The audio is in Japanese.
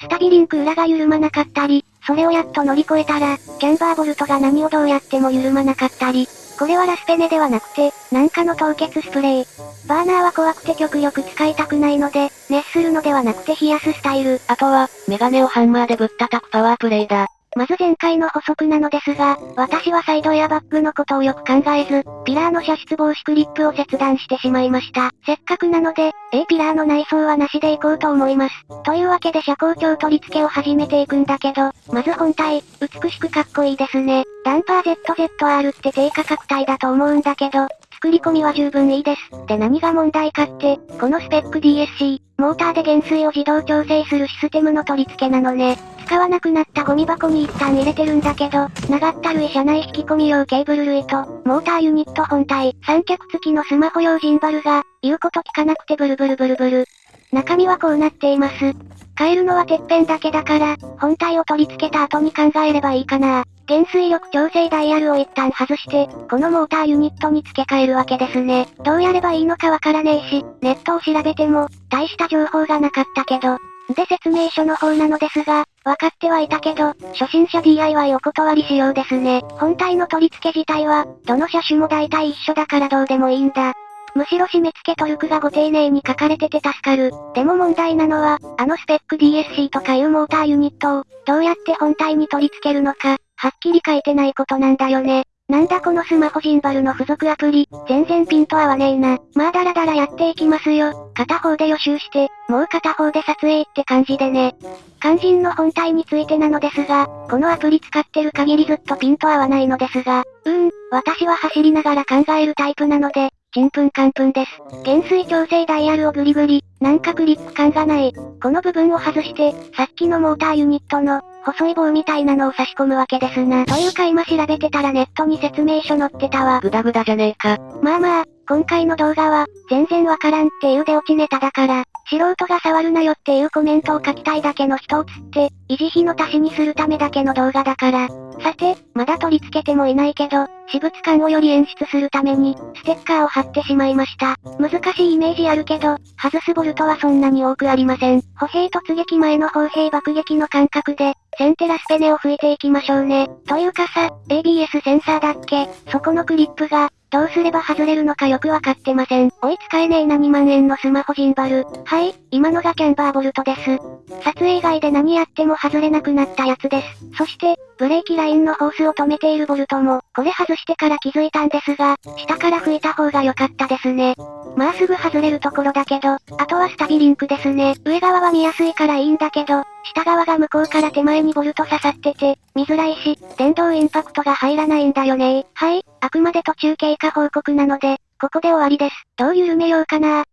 スタビリンク裏が緩まなかったり、それをやっと乗り越えたら、キャンバーボルトが何をどうやっても緩まなかったり、これはラスペネではなくて、なんかの凍結スプレー。バーナーは怖くて極力使いたくないので、熱するのではなくて冷やすスタイル。あとは、メガネをハンマーでぶったたくパワープレイだ。まず前回の補足なのですが、私はサイドエアバッグのことをよく考えず、ピラーの射出防止クリップを切断してしまいました。せっかくなので、A ピラーの内装はなしでいこうと思います。というわけで車高鏡取り付けを始めていくんだけど、まず本体、美しくかっこいいですね。ダンパー ZZR って低価格帯だと思うんだけど、作り込みは十分いいです。で何が問題かって、このスペック DSC、モーターで減衰を自動調整するシステムの取り付けなのね。使わなくなったゴミ箱に一旦入れてるんだけど、長ったるい車内引き込み用ケーブル類と、モーターユニット本体、三脚付きのスマホ用ジンバルが、言うこと聞かなくてブルブルブルブル。中身はこうなっています。変えるのはてっぺんだけだから、本体を取り付けた後に考えればいいかな。減衰力調整ダイヤルを一旦外して、このモーターユニットに付け替えるわけですね。どうやればいいのかわからねえし、ネットを調べても、大した情報がなかったけど。で説明書の方なのですが、分かってはいたけど、初心者 DIY お断りしようですね。本体の取り付け自体は、どの車種も大体一緒だからどうでもいいんだ。むしろ締め付けトルクがご丁寧に書かれてて助かる。でも問題なのは、あのスペック DSC とかいうモーターユニットを、どうやって本体に取り付けるのか、はっきり書いてないことなんだよね。なんだこのスマホジンバルの付属アプリ、全然ピンと合わねえな。まあだらだらやっていきますよ。片方で予習して、もう片方で撮影って感じでね。肝心の本体についてなのですが、このアプリ使ってる限りずっとピンと合わないのですが、うーん、私は走りながら考えるタイプなので、ちんぷんかんぷんです。減衰調整ダイヤルをグリグリ、なんかクリップ感がない。この部分を外して、さっきのモーターユニットの、細い棒みたいなのを差し込むわけですな。というか今調べてたらネットに説明書載ってたわ。グダグダじゃねえか。まあまあ、今回の動画は、全然わからんっていう出落ちネタだから、素人が触るなよっていうコメントを書きたいだけの人を釣って、維持費の足しにするためだけの動画だから。さて、まだ取り付けてもいないけど、私物感をより演出するために、ステッカーを貼ってしまいました。難しいイメージあるけど、外すボルトはそんなに多くありません。歩兵突撃前の砲兵爆撃の感覚で、センテラスペネを吹いていきましょうね。というかさ、ABS センサーだっけ？そこのクリップが、どうすれば外れるのかよくわかってません。おい使えねえな2万円のスマホジンバル。はい、今のがキャンバーボルトです。撮影以外で何やっても外れなくなったやつです。そして、ブレーキラインのホースを止めているボルトも、これ外してから気づいたんですが、下から吹いた方が良かったですね。まあすぐ外れるところだけど、あとはスタビリンクですね。上側は見やすいからいいんだけど、下側が向こうから手前にボルト刺さってて、見づらいし、電動インパクトが入らないんだよねはい、あくまで途中経過報告なので、ここで終わりです。どう緩めようかな